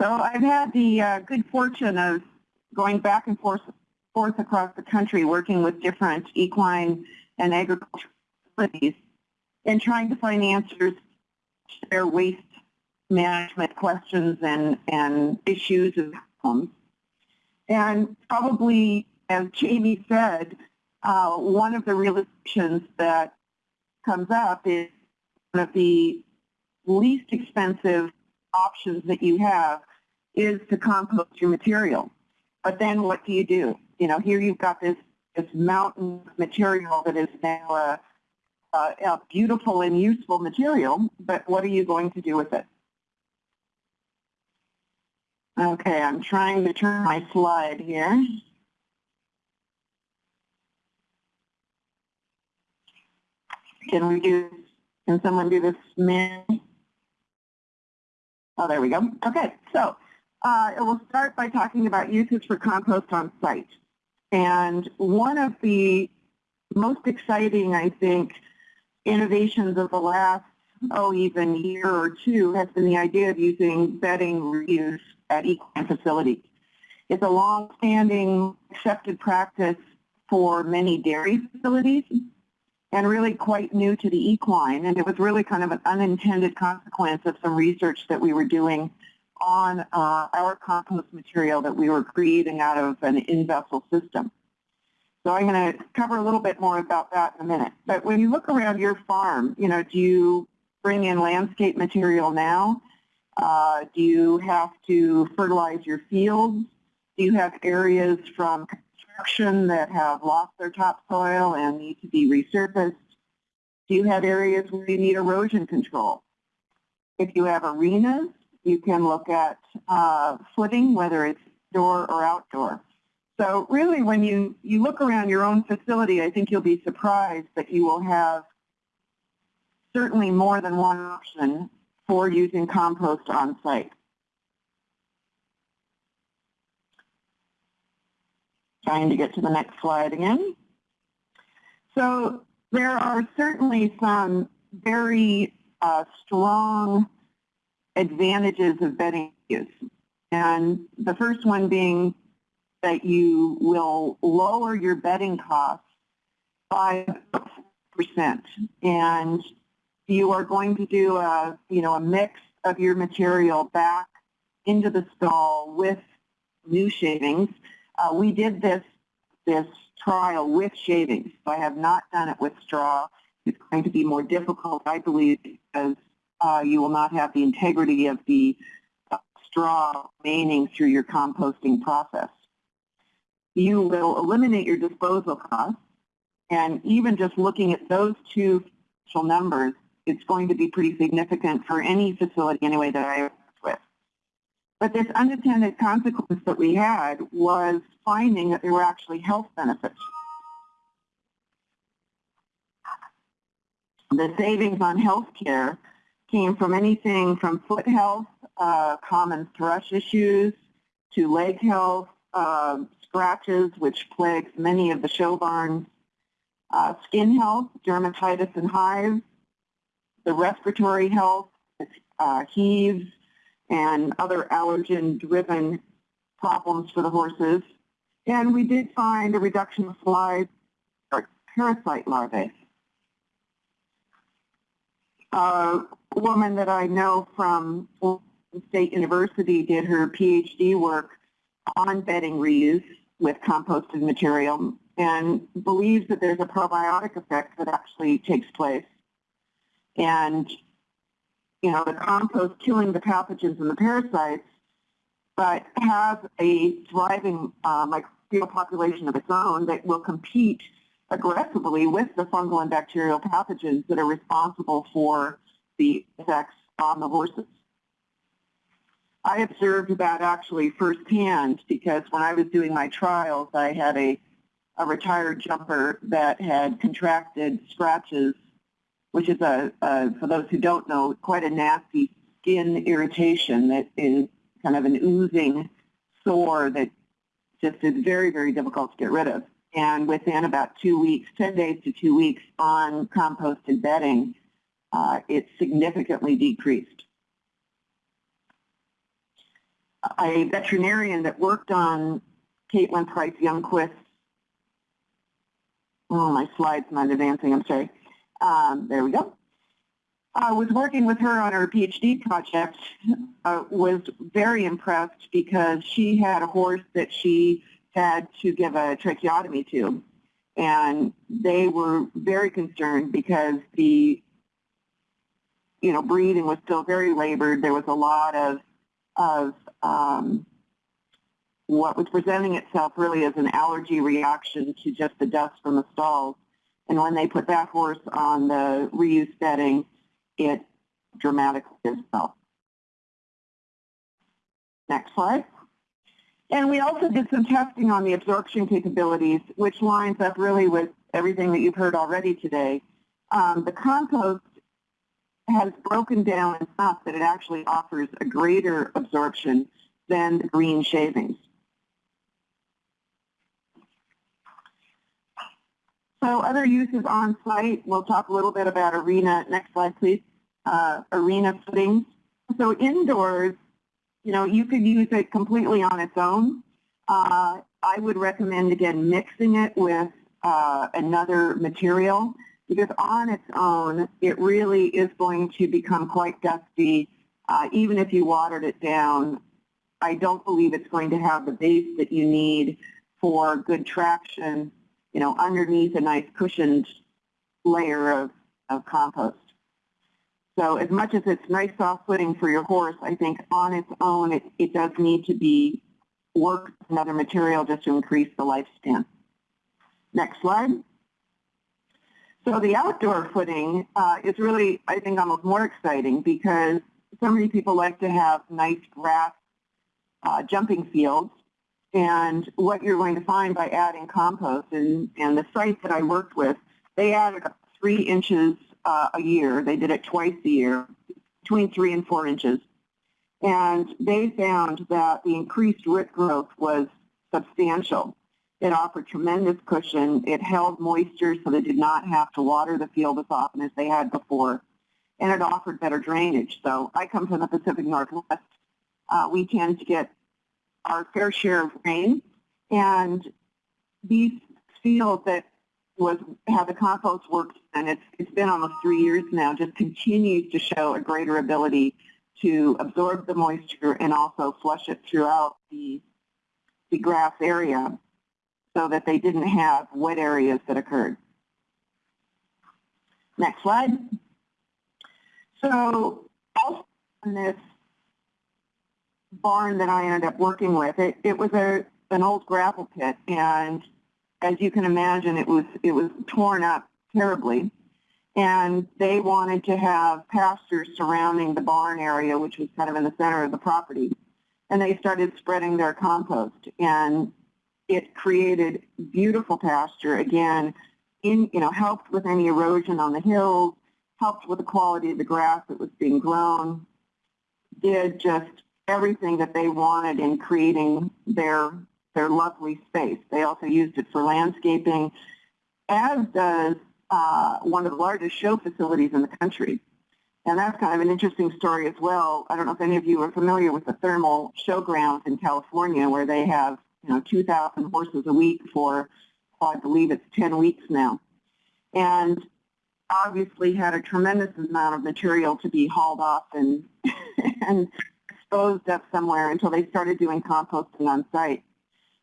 So I've had the uh, good fortune of going back and forth, forth across the country working with different equine and agricultural facilities and trying to find answers to their waste management questions and, and issues and problems. And probably, as Jamie said, uh, one of the realizations that comes up is one of the least expensive options that you have is to compost your material. But then what do you do? You know, here you've got this, this mountain material that is now a, a, a beautiful and useful material, but what are you going to do with it? Okay, I'm trying to turn my slide here. Can we do, can someone do this manually? Oh, there we go. Okay, so uh, it will start by talking about uses for compost on site. And one of the most exciting, I think, innovations of the last, oh, even year or two has been the idea of using bedding reuse at equine facilities. It's a long-standing accepted practice for many dairy facilities and really quite new to the equine. And it was really kind of an unintended consequence of some research that we were doing on uh, our compost material that we were creating out of an in-vessel system. So I'm going to cover a little bit more about that in a minute. But when you look around your farm, you know, do you bring in landscape material now? Uh, do you have to fertilize your fields? Do you have areas from that have lost their topsoil and need to be resurfaced? Do you have areas where you need erosion control? If you have arenas, you can look at uh, footing, whether it's indoor or outdoor. So really when you, you look around your own facility, I think you'll be surprised that you will have certainly more than one option for using compost on site. Trying to get to the next slide again. So there are certainly some very uh, strong advantages of bedding use. And the first one being that you will lower your bedding costs by percent and you are going to do a you know a mix of your material back into the stall with new shavings. Uh, we did this this trial with shavings. So I have not done it with straw. It's going to be more difficult, I believe, because uh, you will not have the integrity of the uh, straw remaining through your composting process you will eliminate your disposal costs. And even just looking at those two numbers, it's going to be pretty significant for any facility anyway that I. But this unintended consequence that we had was finding that there were actually health benefits. The savings on health care came from anything from foot health, uh, common thrush issues, to leg health, uh, scratches, which plagues many of the show barns, uh, skin health, dermatitis and hives, the respiratory health, uh, heaves, and other allergen-driven problems for the horses. And we did find a reduction of flies or parasite larvae. A woman that I know from State University did her PhD work on bedding reuse with composted material and believes that there's a probiotic effect that actually takes place. And, you know, the compost killing the pathogens and the parasites, but has a thriving uh, microbial population of its own that will compete aggressively with the fungal and bacterial pathogens that are responsible for the effects on the horses. I observed that actually firsthand because when I was doing my trials, I had a, a retired jumper that had contracted scratches, which is, a, a, for those who don't know, quite a nasty skin irritation that is kind of an oozing sore that just is very, very difficult to get rid of. And within about two weeks, 10 days to two weeks on composted bedding, uh, it significantly decreased. a veterinarian that worked on Caitlin Price Youngquist. Oh, my slide's not advancing, I'm sorry. Um, there we go. I was working with her on her PhD project, uh, was very impressed because she had a horse that she had to give a tracheotomy to. And they were very concerned because the, you know, breathing was still very labored. There was a lot of, of um, what was presenting itself really as an allergy reaction to just the dust from the stalls. And when they put that horse on the reuse bedding, it dramatically itself. Next slide. And we also did some testing on the absorption capabilities, which lines up really with everything that you've heard already today. Um, the compost has broken down enough that it actually offers a greater absorption than the green shavings. So other uses on site, we'll talk a little bit about arena. Next slide, please. Uh, arena footings. So indoors, you know, you could use it completely on its own. Uh, I would recommend, again, mixing it with uh, another material because on its own, it really is going to become quite dusty. Uh, even if you watered it down, I don't believe it's going to have the base that you need for good traction you know, underneath a nice cushioned layer of, of compost. So as much as it's nice soft footing for your horse, I think on its own it, it does need to be worked with another material just to increase the lifespan. Next slide. So the outdoor footing uh, is really, I think, almost more exciting because so many people like to have nice grass uh, jumping fields and what you're going to find by adding compost, and, and the site that I worked with, they added three inches uh, a year. They did it twice a year, between three and four inches. And they found that the increased root growth was substantial. It offered tremendous cushion. It held moisture so they did not have to water the field as often as they had before. And it offered better drainage. So I come from the Pacific Northwest. Uh, we tend to get our fair share of rain. And these fields that was how the compost works, and it's, it's been almost three years now, just continues to show a greater ability to absorb the moisture and also flush it throughout the, the grass area so that they didn't have wet areas that occurred. Next slide. So also on this barn that I ended up working with, it, it was a an old gravel pit, and as you can imagine, it was it was torn up terribly. And they wanted to have pastures surrounding the barn area, which was kind of in the center of the property. And they started spreading their compost, and it created beautiful pasture. Again, in you know helped with any erosion on the hills, helped with the quality of the grass that was being grown. Did just everything that they wanted in creating their their lovely space. They also used it for landscaping, as does uh, one of the largest show facilities in the country. And that's kind of an interesting story as well. I don't know if any of you are familiar with the thermal showgrounds in California where they have, you know, 2,000 horses a week for, well, I believe it's 10 weeks now. And obviously had a tremendous amount of material to be hauled off and, and disposed of somewhere until they started doing composting on site.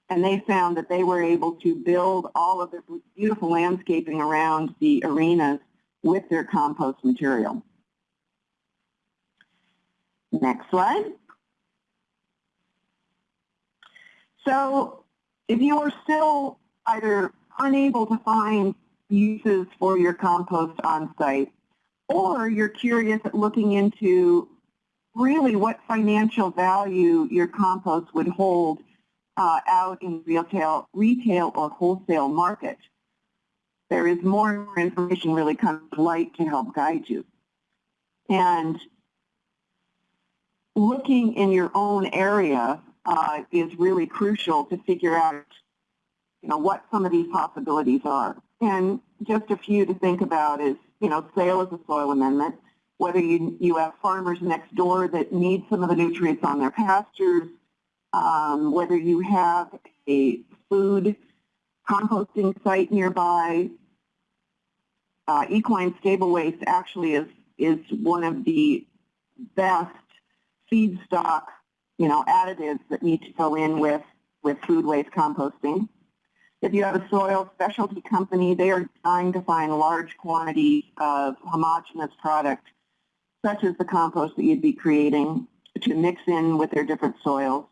And they found that they were able to build all of this beautiful landscaping around the arenas with their compost material. Next slide. So if you are still either unable to find uses for your compost on site, or you're curious at looking into really what financial value your compost would hold uh, out in retail, retail or wholesale market. There is more information really comes to light to help guide you. And looking in your own area uh, is really crucial to figure out you know, what some of these possibilities are. And just a few to think about is, you know, sale as a soil amendment, whether you, you have farmers next door that need some of the nutrients on their pastures, um, whether you have a food composting site nearby, uh, equine stable waste actually is, is one of the best feedstock, you know, additives that need to go in with, with food waste composting. If you have a soil specialty company, they are trying to find large quantities of homogeneous product, such as the compost that you'd be creating, to mix in with their different soils.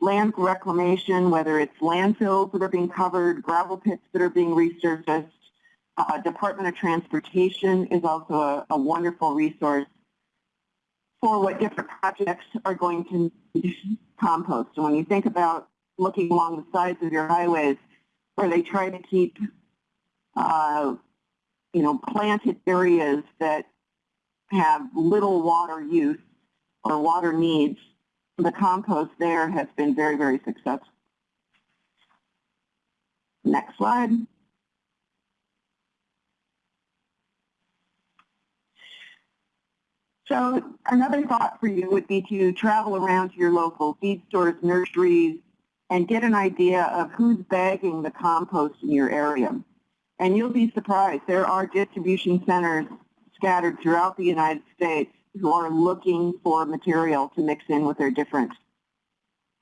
Land reclamation, whether it's landfills that are being covered, gravel pits that are being resurfaced, uh, Department of Transportation is also a, a wonderful resource for what different projects are going to compost. And when you think about looking along the sides of your highways where they try to keep, uh, you know, planted areas that have little water use or water needs, the compost there has been very, very successful. Next slide. So another thought for you would be to travel around to your local feed stores, nurseries, and get an idea of who's bagging the compost in your area. And you'll be surprised. There are distribution centers scattered throughout the United States who are looking for material to mix in with their different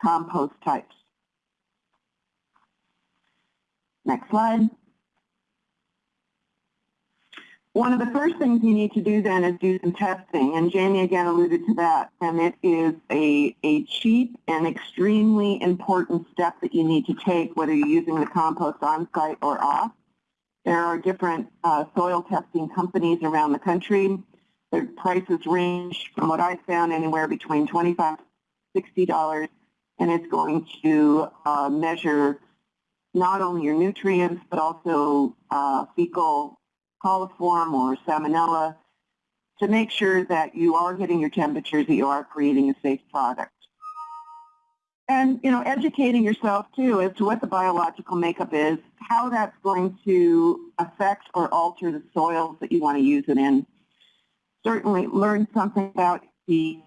compost types. Next slide. One of the first things you need to do then is do some testing, and Jamie again alluded to that, and it is a, a cheap and extremely important step that you need to take, whether you're using the compost on-site or off. There are different uh, soil testing companies around the country. Their prices range from what I found anywhere between $25 $60, and it's going to uh, measure not only your nutrients, but also uh, fecal coliform or salmonella to make sure that you are getting your temperatures, that you are creating a safe product. And, you know, educating yourself, too, as to what the biological makeup is, how that's going to affect or alter the soils that you want to use it in. Certainly learn something about the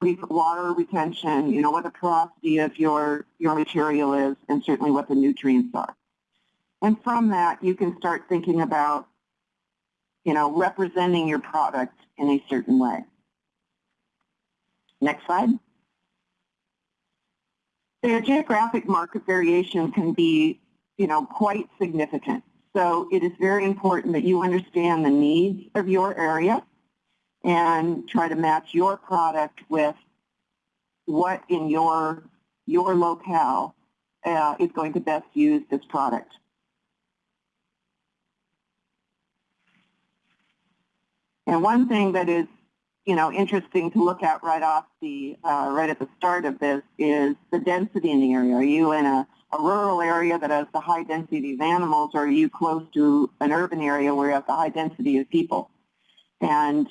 water retention, you know, what the porosity of your, your material is, and certainly what the nutrients are. And from that, you can start thinking about you know, representing your product in a certain way. Next slide. The geographic market variation can be, you know, quite significant. So it is very important that you understand the needs of your area and try to match your product with what in your, your locale uh, is going to best use this product. And one thing that is, you know, interesting to look at right off the, uh, right at the start of this is the density in the area. Are you in a, a rural area that has the high density of animals, or are you close to an urban area where you have the high density of people? And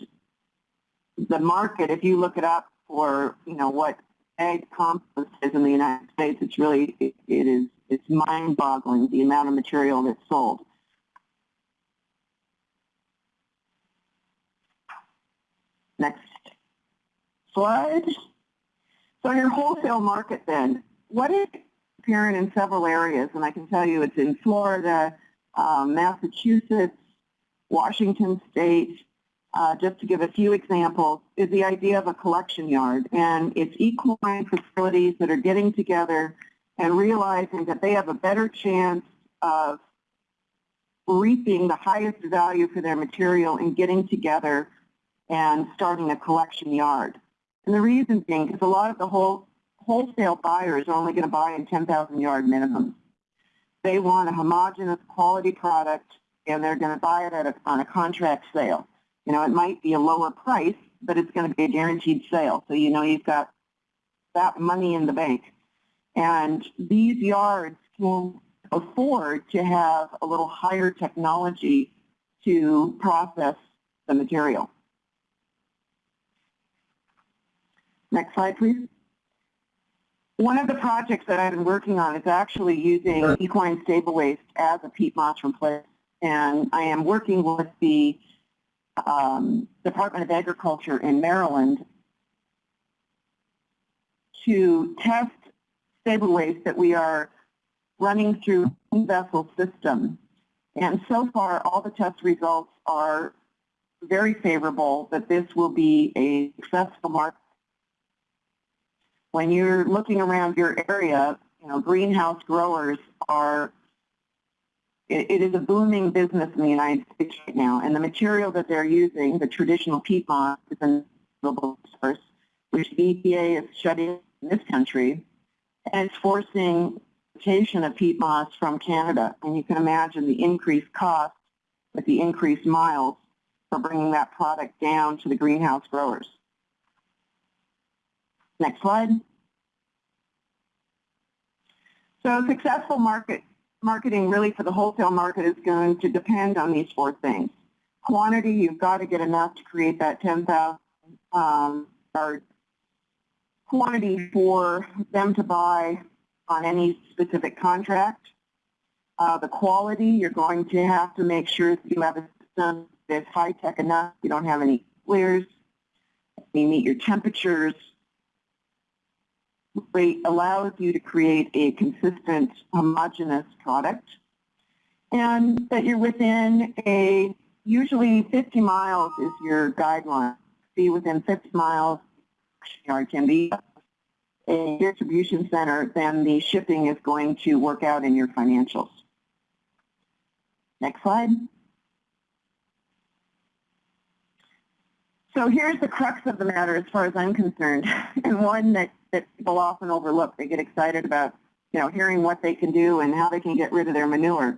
the market, if you look it up for, you know, what egg compost is in the United States, it's really, it, it is, it's mind-boggling the amount of material that's sold. Next slide. So your wholesale market then, what is apparent in several areas, and I can tell you it's in Florida, um, Massachusetts, Washington State, uh, just to give a few examples, is the idea of a collection yard. And it's equine facilities that are getting together and realizing that they have a better chance of reaping the highest value for their material and getting together and starting a collection yard. And the reason being is a lot of the whole wholesale buyers are only going to buy in 10,000 yard minimums. They want a homogeneous quality product and they're going to buy it a, on a contract sale. You know, it might be a lower price, but it's going to be a guaranteed sale. So you know you've got that money in the bank. And these yards can afford to have a little higher technology to process the material. Next slide, please. One of the projects that I've been working on is actually using equine stable waste as a peat moss replace. And I am working with the um, Department of Agriculture in Maryland to test stable waste that we are running through vessel system. And so far, all the test results are very favorable that this will be a successful market. When you're looking around your area, you know, greenhouse growers are, it, it is a booming business in the United States right now. And the material that they're using, the traditional peat moss, is a source, which the EPA is shutting in this country, and it's forcing importation of peat moss from Canada. And you can imagine the increased cost with the increased miles for bringing that product down to the greenhouse growers. Next slide. So successful market marketing really for the wholesale market is going to depend on these four things. Quantity, you've got to get enough to create that 10,000 um, or quantity for them to buy on any specific contract. Uh, the quality, you're going to have to make sure that you have a system that's high-tech enough, you don't have any flares, you meet your temperatures, rate allows you to create a consistent homogeneous product and that you're within a, usually 50 miles is your guideline. Be within 50 miles, yard can be a distribution center, then the shipping is going to work out in your financials. Next slide. So here's the crux of the matter as far as I'm concerned, and one that, that people often overlook. They get excited about, you know, hearing what they can do and how they can get rid of their manure.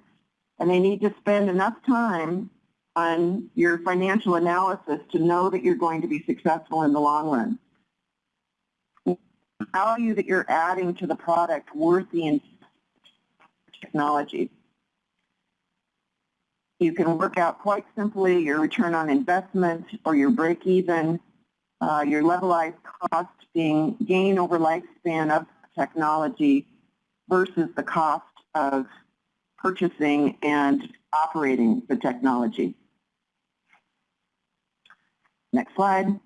And they need to spend enough time on your financial analysis to know that you're going to be successful in the long run value that you're adding to the product worth the technology. You can work out quite simply your return on investment or your break even, uh, your levelized cost being gain over lifespan of technology versus the cost of purchasing and operating the technology. Next slide.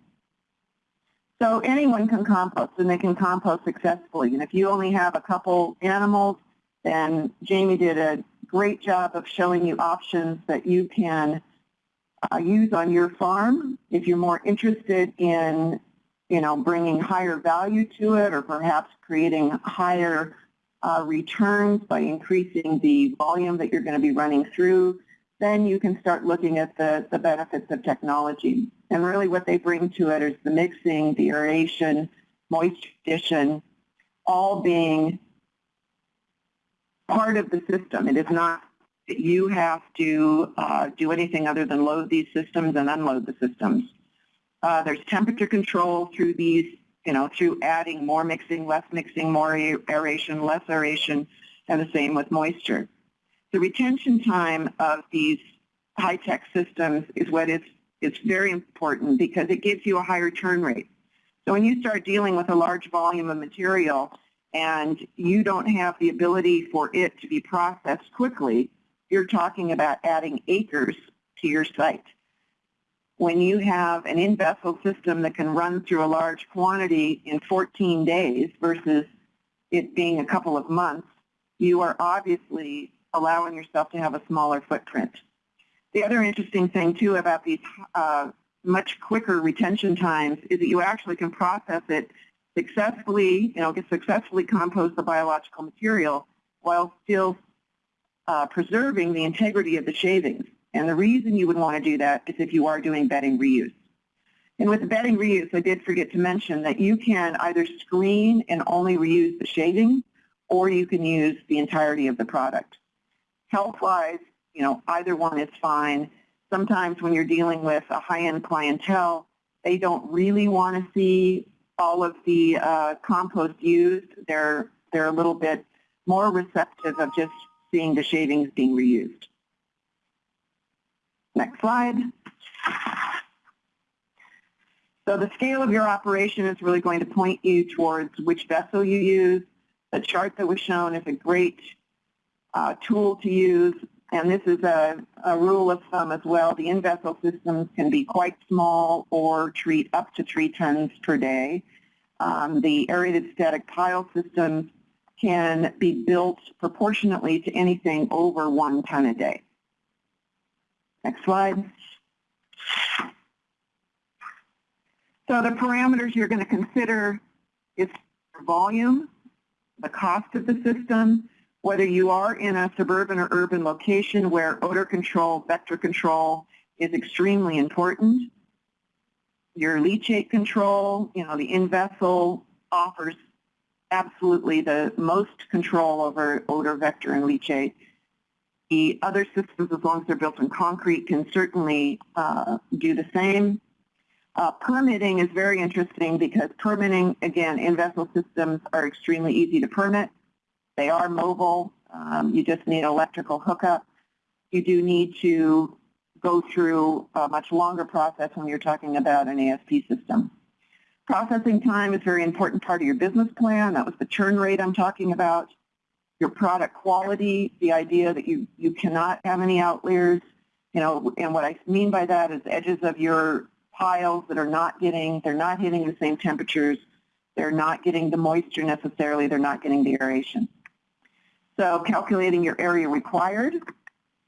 So anyone can compost, and they can compost successfully. And if you only have a couple animals, then Jamie did a great job of showing you options that you can uh, use on your farm. If you're more interested in, you know, bringing higher value to it, or perhaps creating higher uh, returns by increasing the volume that you're going to be running through, then you can start looking at the, the benefits of technology. And really what they bring to it is the mixing, the aeration, moisture addition, all being part of the system. It is not you have to uh, do anything other than load these systems and unload the systems. Uh, there's temperature control through these, you know, through adding more mixing, less mixing, more aeration, less aeration, and the same with moisture. The retention time of these high-tech systems is what is it's very important because it gives you a higher turn rate. So when you start dealing with a large volume of material and you don't have the ability for it to be processed quickly, you're talking about adding acres to your site. When you have an in-vessel system that can run through a large quantity in 14 days versus it being a couple of months, you are obviously allowing yourself to have a smaller footprint. The other interesting thing, too, about these uh, much quicker retention times is that you actually can process it successfully, you know, successfully compost the biological material while still uh, preserving the integrity of the shavings. And the reason you would want to do that is if you are doing bedding reuse. And with bedding reuse, I did forget to mention that you can either screen and only reuse the shaving, or you can use the entirety of the product health-wise, you know, either one is fine. Sometimes when you're dealing with a high-end clientele, they don't really want to see all of the uh, compost used. They're, they're a little bit more receptive of just seeing the shavings being reused. Next slide. So the scale of your operation is really going to point you towards which vessel you use. The chart that was shown is a great uh, tool to use, and this is a, a, rule of thumb as well. The in-vessel systems can be quite small or treat up to three tons per day. Um, the aerated static pile systems can be built proportionately to anything over one ton a day. Next slide. So the parameters you're going to consider is volume, the cost of the system, whether you are in a suburban or urban location where odor control, vector control is extremely important. Your leachate control, you know, the in-vessel offers absolutely the most control over odor, vector, and leachate. The other systems, as long as they're built in concrete, can certainly uh, do the same. Uh, permitting is very interesting because permitting, again, in-vessel systems are extremely easy to permit. They are mobile. Um, you just need electrical hookup. You do need to go through a much longer process when you're talking about an ASP system. Processing time is a very important part of your business plan. That was the churn rate I'm talking about. Your product quality, the idea that you, you cannot have any outliers. You know, and what I mean by that is edges of your piles that are not getting, they're not hitting the same temperatures. They're not getting the moisture necessarily. They're not getting the aeration. So calculating your area required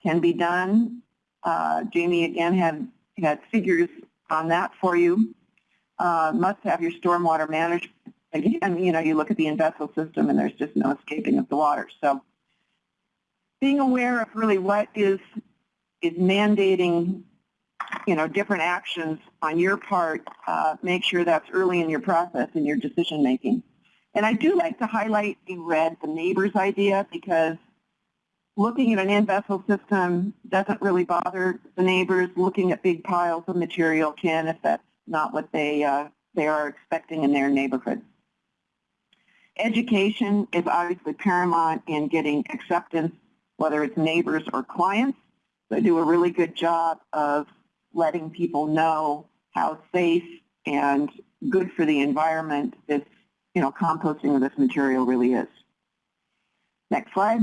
can be done. Uh, Jamie again had, had figures on that for you. Uh, must have your stormwater management. Again, you know, you look at the in-vessel system and there's just no escaping of the water. So being aware of really what is is mandating, you know, different actions on your part, uh, make sure that's early in your process in your decision making. And I do like to highlight in red the neighbor's idea because looking at an in-vessel system doesn't really bother the neighbors. Looking at big piles of material can if not what they, uh, they are expecting in their neighborhood. Education is obviously paramount in getting acceptance, whether it's neighbors or clients. They do a really good job of letting people know how safe and good for the environment this you know, composting of this material really is. Next slide.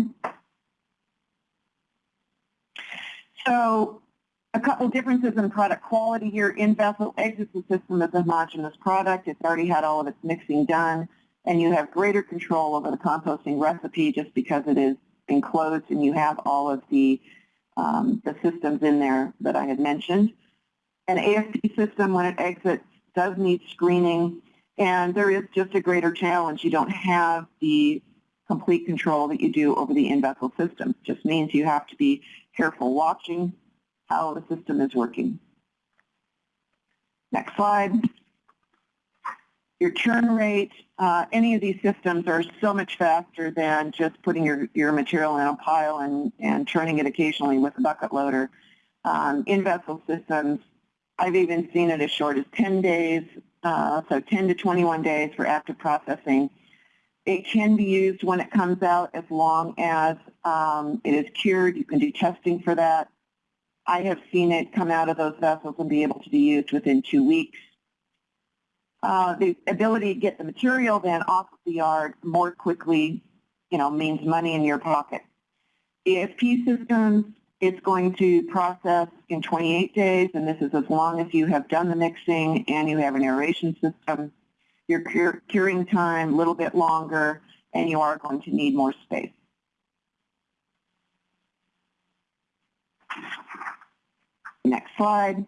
So a couple differences in product quality here. In-vessel exits the system as a homogeneous product. It's already had all of its mixing done, and you have greater control over the composting recipe just because it is enclosed and you have all of the, um, the systems in there that I had mentioned. An ASP system, when it exits, does need screening and there is just a greater challenge. You don't have the complete control that you do over the in-vessel system. It just means you have to be careful watching how the system is working. Next slide. Your churn rate, uh, any of these systems are so much faster than just putting your, your material in a pile and, and churning it occasionally with a bucket loader. Um, in-vessel systems, I've even seen it as short as 10 days uh, so 10 to 21 days for active processing. It can be used when it comes out as long as um, it is cured. You can do testing for that. I have seen it come out of those vessels and be able to be used within two weeks. Uh, the ability to get the material then off of the yard more quickly, you know, means money in your pocket. ASP systems it's going to process in 28 days, and this is as long as you have done the mixing and you have an aeration system. Your curing time a little bit longer, and you are going to need more space. Next slide.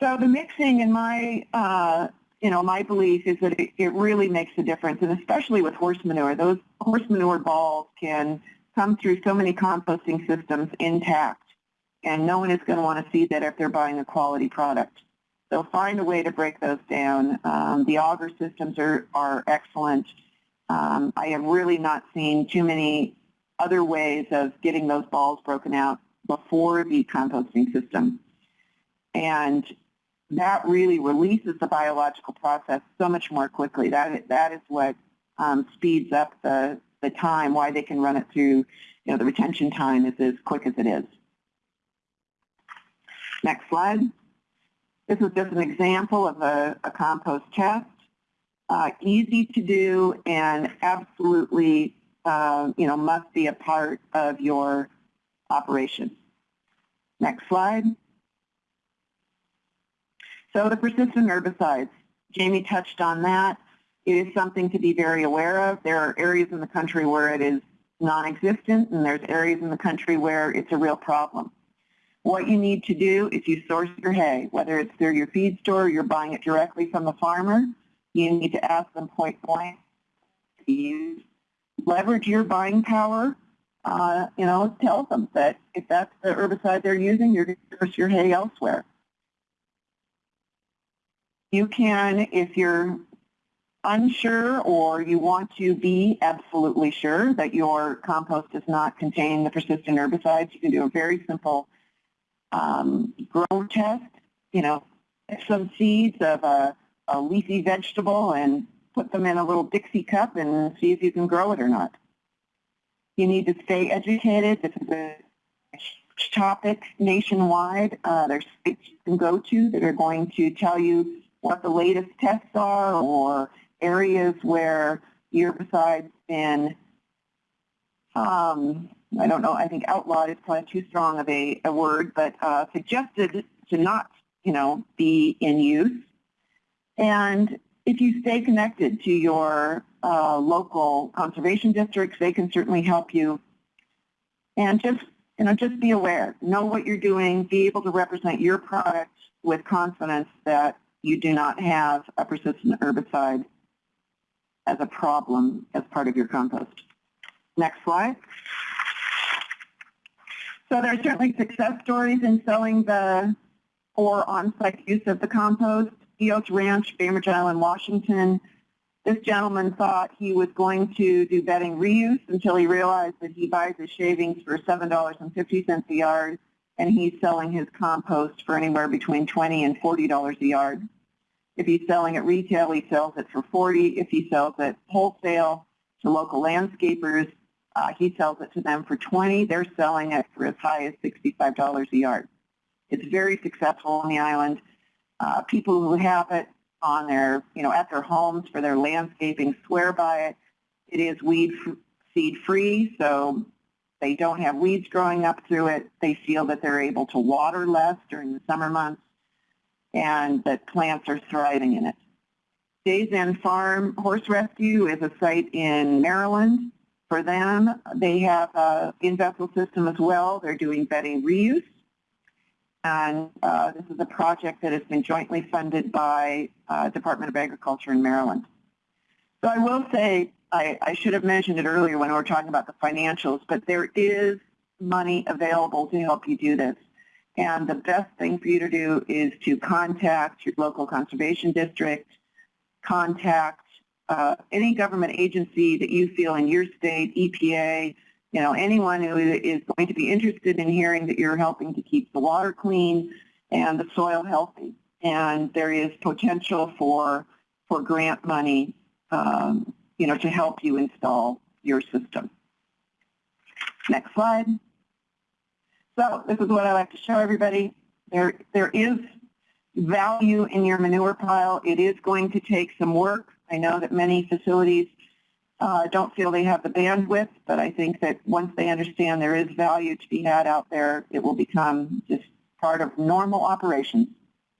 So the mixing, in my, uh, you know, my belief is that it, it really makes a difference, and especially with horse manure. Those horse manure balls can come through so many composting systems intact, and no one is going to want to see that if they're buying a quality product. So find a way to break those down. Um, the auger systems are, are excellent. Um, I have really not seen too many other ways of getting those balls broken out before the composting system. And that really releases the biological process so much more quickly. That, that is what um, speeds up the, the time, why they can run it through, you know, the retention time is as quick as it is. Next slide. This is just an example of a, a compost test. Uh, easy to do and absolutely, uh, you know, must be a part of your operation. Next slide. So the persistent herbicides, Jamie touched on that. It is something to be very aware of. There are areas in the country where it is non-existent, and there's areas in the country where it's a real problem. What you need to do is you source your hay, whether it's through your feed store or you're buying it directly from the farmer. You need to ask them point blank to use. Leverage your buying power. Uh, you know, tell them that if that's the herbicide they're using, you're going to source your hay elsewhere. You can, if you're unsure or you want to be absolutely sure that your compost does not contain the persistent herbicides, you can do a very simple um, grow test. You know, some seeds of a, a leafy vegetable and put them in a little Dixie cup and see if you can grow it or not. You need to stay educated. This is a topic nationwide. Uh, there's sites you can go to that are going to tell you what the latest tests are or areas where herbicides been, um, I don't know, I think outlawed is probably too strong of a, a word, but uh, suggested to not, you know, be in use. And if you stay connected to your uh, local conservation districts, they can certainly help you. And just, you know, just be aware. Know what you're doing. Be able to represent your product with confidence that you do not have a persistent herbicide as a problem as part of your compost. Next slide. So there are certainly success stories in selling the or on-site use of the compost. Eos Ranch, Bainbridge Island, Washington. This gentleman thought he was going to do bedding reuse until he realized that he buys his shavings for $7.50 a yard and he's selling his compost for anywhere between 20 and $40 a yard. If he's selling at retail, he sells it for 40. If he sells it wholesale to local landscapers, uh, he sells it to them for 20. They're selling it for as high as $65 a yard. It's very successful on the island. Uh, people who have it on their, you know, at their homes for their landscaping swear by it. It is weed seed free, so they don't have weeds growing up through it. They feel that they're able to water less during the summer months and that plants are thriving in it. Days End Farm Horse Rescue is a site in Maryland. For them, they have a in-vessel system as well. They're doing bedding reuse. And uh, this is a project that has been jointly funded by uh, Department of Agriculture in Maryland. So I will say, I, I should have mentioned it earlier when we were talking about the financials, but there is money available to help you do this. And the best thing for you to do is to contact your local conservation district, contact uh, any government agency that you feel in your state, EPA, you know, anyone who is going to be interested in hearing that you're helping to keep the water clean and the soil healthy. And there is potential for, for grant money, um, you know, to help you install your system. Next slide. So this is what I like to show everybody. There, there is value in your manure pile. It is going to take some work. I know that many facilities uh, don't feel they have the bandwidth, but I think that once they understand there is value to be had out there, it will become just part of normal operations.